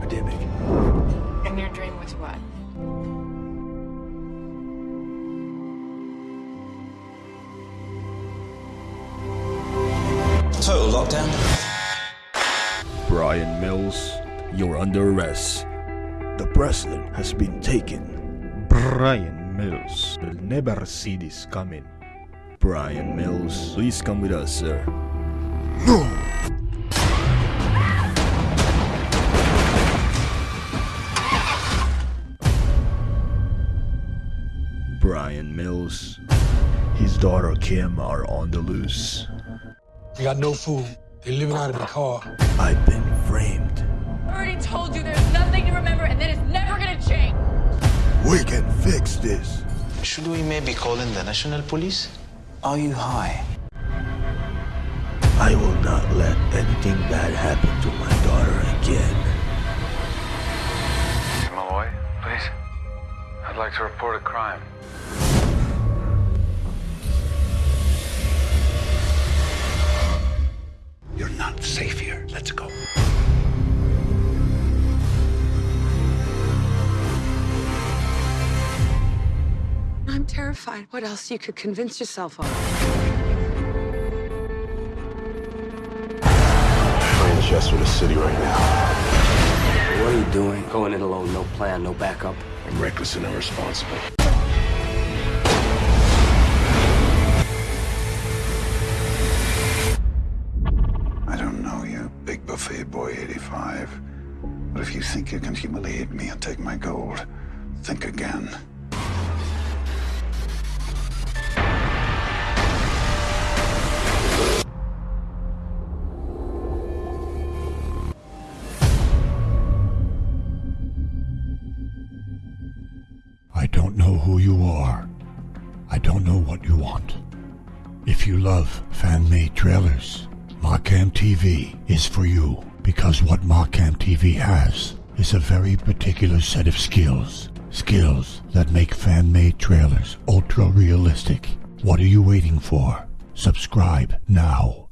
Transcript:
epidemic. And your dream was what? Total lockdown. Bryan Mills, you're under arrest. The president has been taken. Bryan Mills will never see this coming. Bryan Mills, please come with us, sir. No! Bryan Mills, His daughter Kim are on the loose. They got no food. They're living out of the car. I've been framed. I already told you there's nothing to remember and that it's never gonna change. We can fix this. Should we maybe call in the national police? Are you high? I will not let anything bad happen to my daughter again. Malloy, please. I'd like to report a crime. I'm terrified. What else you could convince yourself of? Playing chess with the city right now. What are you doing? Going in alone, no plan, no backup. I'm reckless and irresponsible. I don't know you, big buffet boy 85. But if you think you can humiliate me and take my gold, think again. I don't know who you are. I don't know what you want. If you love fan-made trailers, Markham TV is for you because what Markham TV has is a very particular set of skills. Skills that make fan-made trailers ultra-realistic. What are you waiting for? Subscribe now.